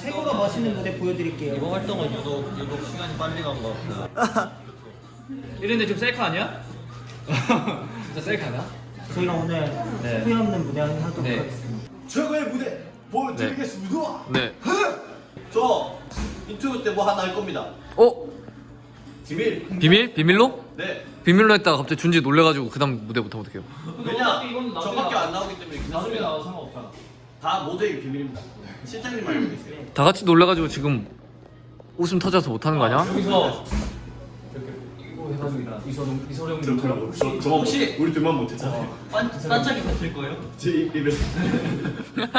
최고로 멋있는 무대 보여드릴게요. 이번 활동은 유독 유독 시간이 빨리 간 것 같아요. 이랬는데 지금 셀카 아니야? 진짜 셀카나? 저희가 오늘 네. 후회 없는 무대 하도록 네. 하겠습니다. 최고의 무대 보여드리겠습니다. 네. 저 인터뷰 때 뭐 하나 할 겁니다. 어? 비밀. 비밀? 비밀로? 네. 비밀로 했다가 갑자기 준지 놀래가지고 그 다음 무대 못하면 어떡해요 왜냐? 저밖에. 안 나오기 때문에 나중에. 나와도 상관없잖아. 다 모두의 비밀입니다. 실장님 알고 계세요. 다 같이 놀래가지고 지금 웃음 터져서 못하는 거 아니야? 여기서 이렇게 이거 해가지고 일어나. 이소룡 불러보고. 저만 혹시 우리 둘만 못했잖아요. 반, 반짝이 버틸 거예요? 제 입에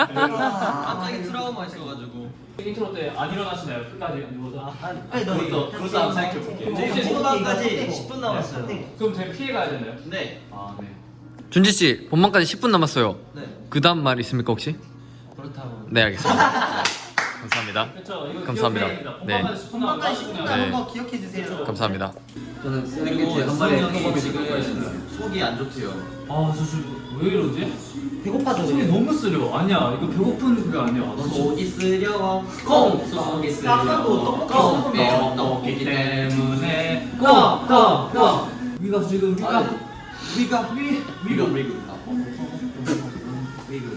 반짝이 트라우마 있어가지고. 인트로 때 안 일어나시나요? 끝까지 누워서. 빨리 너 그것도 그것도 한번 생각해 볼게요. 네, 이제 네, 후반까지 네, 10분 남았어요. 네. 그럼 저희 피해 가야 되나요? 네. 아 네. 준지 씨 본방까지 10분 남았어요 네. 그 다음 말 있습니까 혹시? 그렇다고. 네 알겠습니다 감사합니다 그렇죠. 이거 감사합니다. 네. 본방까지 10분 한번까지 10분 남았습니다. 남은 네. 거 기억해 주세요. 감사합니다 그리고 수호 형이 지금 속이 안 좋대요. 아, 저 지금 왜 이러지? 배고파서 속이. 너무 쓰려. 아니야, 이거 배고픈 그게 아니야. 나 지금 속이 쓰려워. 콩. 속이 아까도 떡볶이 콩. 때문에. 고! 고! 고! 위가 지금 위가 위가 위 위가 위가 위가